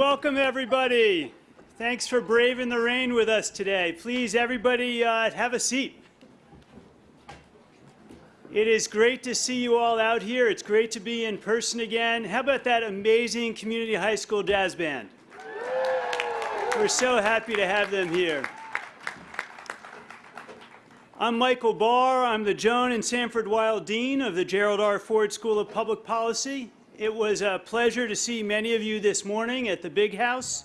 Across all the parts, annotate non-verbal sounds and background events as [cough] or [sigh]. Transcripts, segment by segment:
Welcome, everybody. Thanks for braving the rain with us today. Please, everybody, uh, have a seat. It is great to see you all out here. It's great to be in person again. How about that amazing community high school jazz band? We're so happy to have them here. I'm Michael Barr. I'm the Joan and Sanford Weill Dean of the Gerald R. Ford School of Public Policy. It was a pleasure to see many of you this morning at the Big House.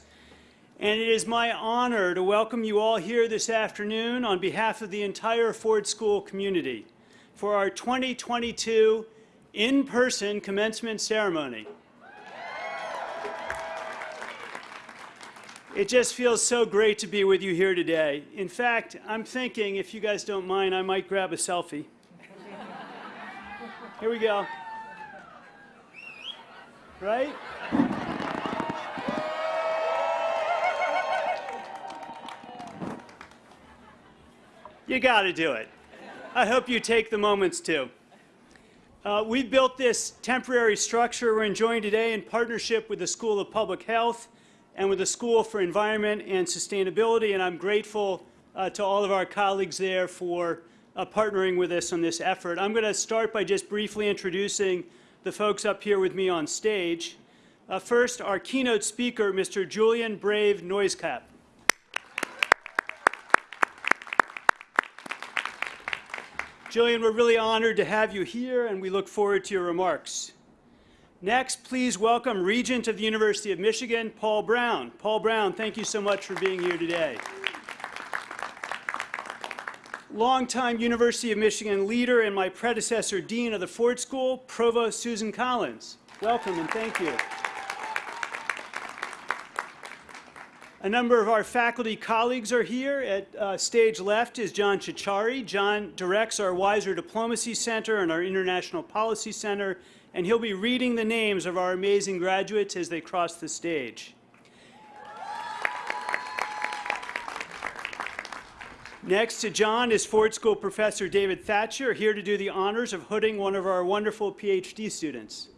And it is my honor to welcome you all here this afternoon on behalf of the entire Ford School community for our 2022 in-person commencement ceremony. It just feels so great to be with you here today. In fact, I'm thinking, if you guys don't mind, I might grab a selfie. Here we go right? You got to do it. I hope you take the moments to. Uh, we built this temporary structure we're enjoying today in partnership with the School of Public Health and with the School for Environment and Sustainability, and I'm grateful uh, to all of our colleagues there for uh, partnering with us on this effort. I'm going to start by just briefly introducing the folks up here with me on stage. Uh, first, our keynote speaker, Mr. Julian Brave NoiseCat. Julian, we're really honored to have you here, and we look forward to your remarks. Next, please welcome Regent of the University of Michigan, Paul Brown. Paul Brown, thank you so much for being here today longtime University of Michigan leader and my predecessor dean of the Ford School, Provost Susan Collins. Welcome and thank you. A number of our faculty colleagues are here. At uh, stage left is John Ciorciari. John directs our Weiser Diplomacy Center and our International Policy Center, and he'll be reading the names of our amazing graduates as they cross the stage. Next to John is Ford School Professor David Thacher, here to do the honors of hooding one of our wonderful PhD students.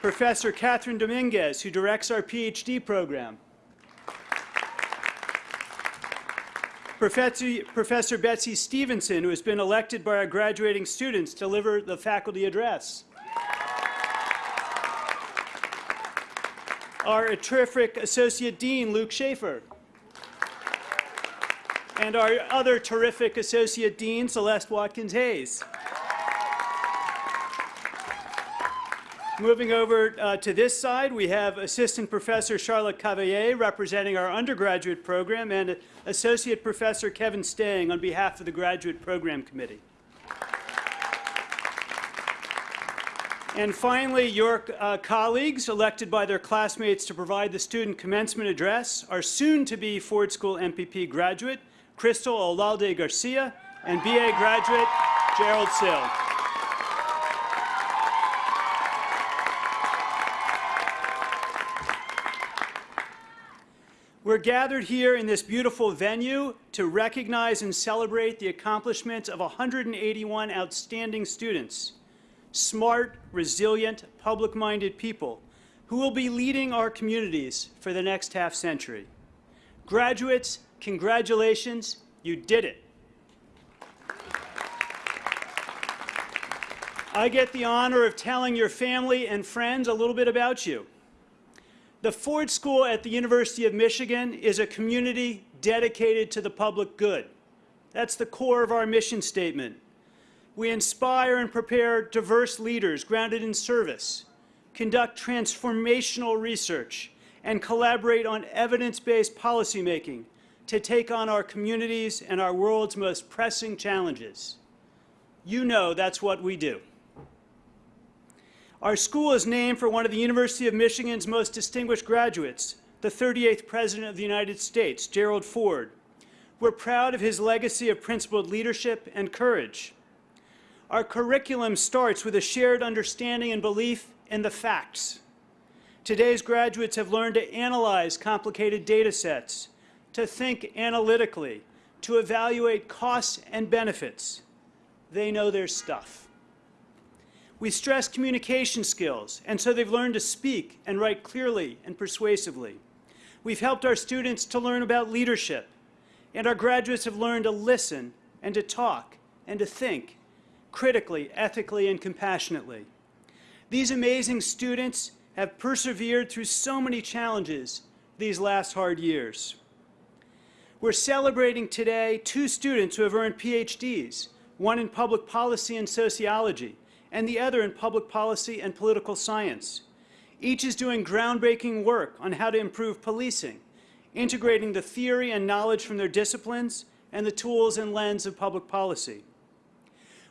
Professor Kathryn Dominguez, who directs our PhD program. Professor, Professor Betsy Stevenson, who has been elected by our graduating students to deliver the faculty address. Our terrific Associate Dean, Luke Shaefer and our other terrific Associate Dean, Celeste Watkins Hayes. Moving over uh, to this side, we have Assistant Professor Charlotte Cavaillé representing our undergraduate program and Associate Professor Kevin Stang on behalf of the Graduate Program Committee. And finally, your uh, colleagues elected by their classmates to provide the student commencement address are soon to be Ford School MPP graduate Crystal Olalde Garcia, and BA graduate Gerald Sill. We're gathered here in this beautiful venue to recognize and celebrate the accomplishments of 181 outstanding students, smart, resilient, public-minded people who will be leading our communities for the next half century. Graduates, Congratulations, you did it. I get the honor of telling your family and friends a little bit about you. The Ford School at the University of Michigan is a community dedicated to the public good. That's the core of our mission statement. We inspire and prepare diverse leaders grounded in service, conduct transformational research, and collaborate on evidence-based policymaking to take on our communities and our world's most pressing challenges. You know that's what we do. Our school is named for one of the University of Michigan's most distinguished graduates, the 38th President of the United States, Gerald Ford. We're proud of his legacy of principled leadership and courage. Our curriculum starts with a shared understanding and belief in the facts. Today's graduates have learned to analyze complicated data sets, to think analytically, to evaluate costs and benefits. They know their stuff. We stress communication skills, and so they've learned to speak and write clearly and persuasively. We've helped our students to learn about leadership, and our graduates have learned to listen and to talk and to think critically, ethically, and compassionately. These amazing students have persevered through so many challenges these last hard years. We're celebrating today two students who have earned PhDs, one in public policy and sociology, and the other in public policy and political science. Each is doing groundbreaking work on how to improve policing, integrating the theory and knowledge from their disciplines and the tools and lens of public policy.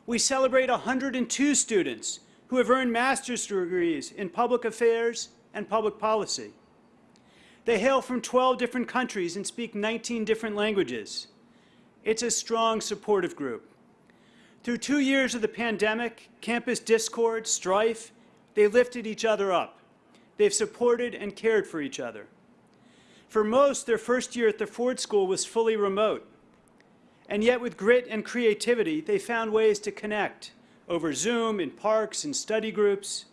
We celebrate 102 students who have earned master's degrees in public affairs and public policy. They hail from 12 different countries and speak 19 different languages. It's a strong supportive group. Through two years of the pandemic, campus discord, strife, they lifted each other up. They've supported and cared for each other. For most, their first year at the Ford School was fully remote. And yet with grit and creativity, they found ways to connect over Zoom, in parks, and study groups.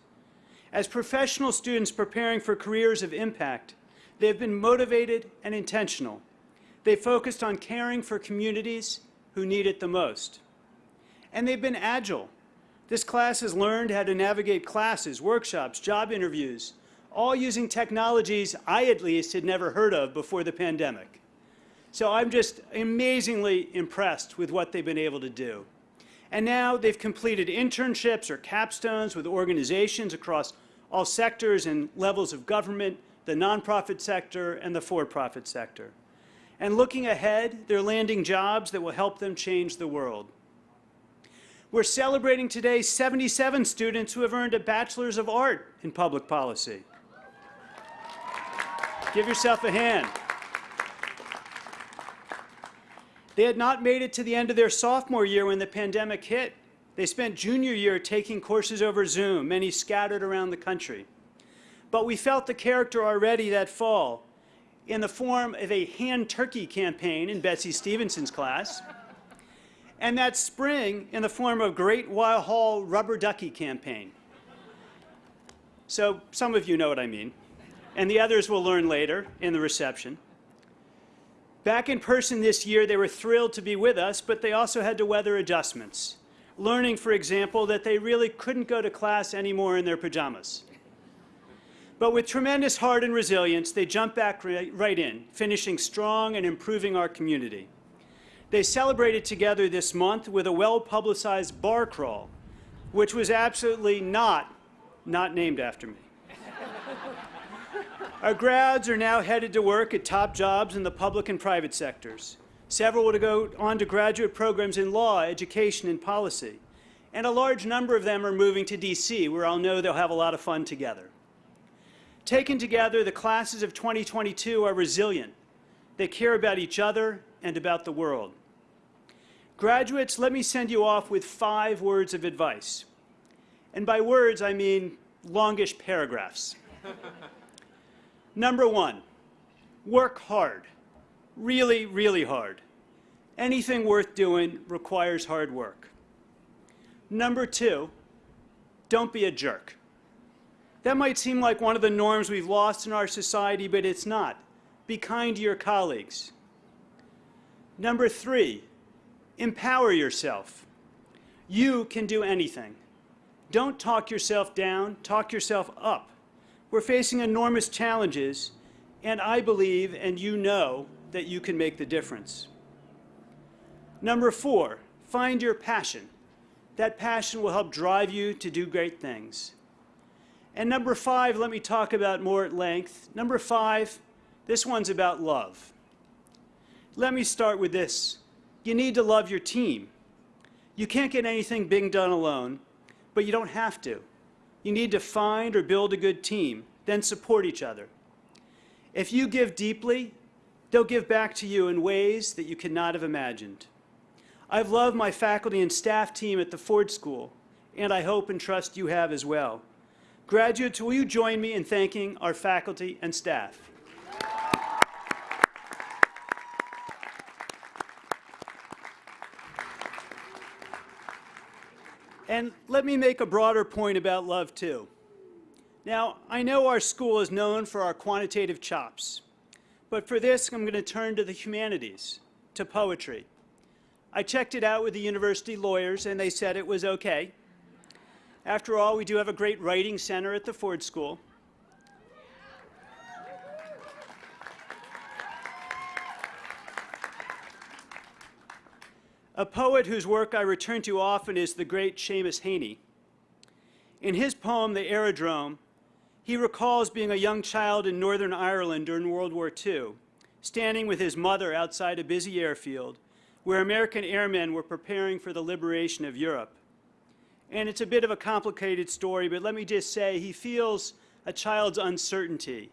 As professional students preparing for careers of impact, they have been motivated and intentional. They focused on caring for communities who need it the most. And they've been agile. This class has learned how to navigate classes, workshops, job interviews, all using technologies I at least had never heard of before the pandemic. So I'm just amazingly impressed with what they've been able to do. And now they've completed internships or capstones with organizations across all sectors and levels of government, the nonprofit sector, and the for-profit sector. And looking ahead, they're landing jobs that will help them change the world. We're celebrating today 77 students who have earned a Bachelor's of Art in Public Policy. Give yourself a hand. They had not made it to the end of their sophomore year when the pandemic hit. They spent junior year taking courses over Zoom, many scattered around the country. But we felt the character already that fall in the form of a hand turkey campaign in Betsy Stevenson's class, and that spring in the form of Great Weill Hall Rubber Ducky campaign. So some of you know what I mean and the others will learn later in the reception. Back in person this year, they were thrilled to be with us, but they also had to weather adjustments, learning, for example, that they really couldn't go to class anymore in their pajamas. But with tremendous heart and resilience, they jumped back right in, finishing strong and improving our community. They celebrated together this month with a well-publicized bar crawl, which was absolutely not, not named after me. [laughs] Our grads are now headed to work at top jobs in the public and private sectors. Several will go on to graduate programs in law, education, and policy. And a large number of them are moving to DC, where I'll know they'll have a lot of fun together. Taken together, the classes of 2022 are resilient. They care about each other and about the world. Graduates, let me send you off with five words of advice. And by words, I mean longish paragraphs. Number one, work hard. Really, really hard. Anything worth doing requires hard work. Number two, don't be a jerk. That might seem like one of the norms we've lost in our society, but it's not. Be kind to your colleagues. Number three, empower yourself. You can do anything. Don't talk yourself down, talk yourself up. We're facing enormous challenges, and I believe, and you know, that you can make the difference. Number four, find your passion. That passion will help drive you to do great things. And number five, let me talk about more at length. Number five, this one's about love. Let me start with this. You need to love your team. You can't get anything being done alone, but you don't have to. You need to find or build a good team, then support each other. If you give deeply, they'll give back to you in ways that you could not have imagined. I've loved my faculty and staff team at the Ford School, and I hope and trust you have as well. Graduates, will you join me in thanking our faculty and staff? And let me make a broader point about love, too. Now, I know our school is known for our quantitative chops, but for this, I'm going to turn to the humanities, to poetry. I checked it out with the university lawyers, and they said it was okay. After all, we do have a great writing center at the Ford School. A poet whose work I return to often is the great Seamus Heaney. In his poem, The Aerodrome, he recalls being a young child in Northern Ireland during World War II, standing with his mother outside a busy airfield where American airmen were preparing for the liberation of Europe. And it's a bit of a complicated story, but let me just say he feels a child's uncertainty.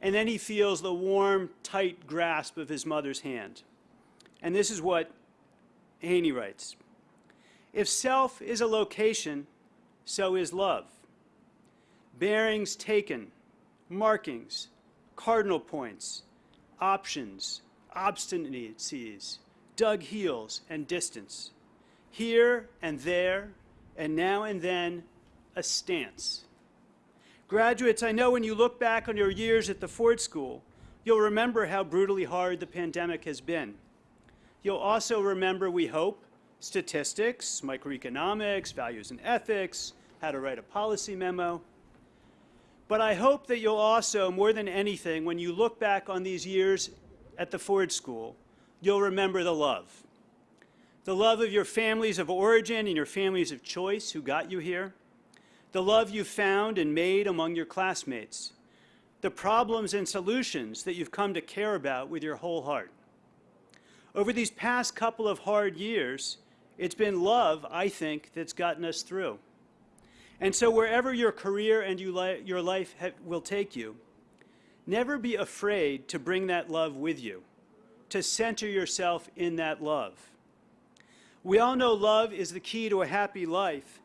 And then he feels the warm, tight grasp of his mother's hand. And this is what Heaney writes, if self is a location, so is love. Bearings taken, markings, cardinal points, options, obstinacies, dug heels, and distance. Here and there, and now and then, a stance. Graduates, I know when you look back on your years at the Ford School, you'll remember how brutally hard the pandemic has been. You'll also remember, we hope, statistics, microeconomics, values and ethics, how to write a policy memo. But I hope that you'll also, more than anything, when you look back on these years at the Ford School, you'll remember the love. The love of your families of origin and your families of choice who got you here. The love you found and made among your classmates. The problems and solutions that you've come to care about with your whole heart. Over these past couple of hard years, it's been love, I think, that's gotten us through. And so wherever your career and you li your life will take you, never be afraid to bring that love with you, to center yourself in that love. We all know love is the key to a happy life,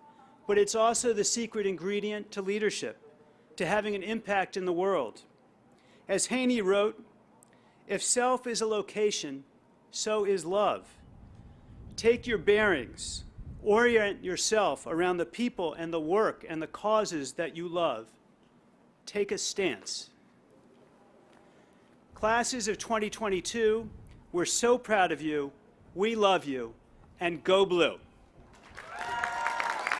but it's also the secret ingredient to leadership, to having an impact in the world. As Heaney wrote, if self is a location, so is love. Take your bearings, orient yourself around the people and the work and the causes that you love. Take a stance. Classes of 2022, we're so proud of you, we love you, and go blue.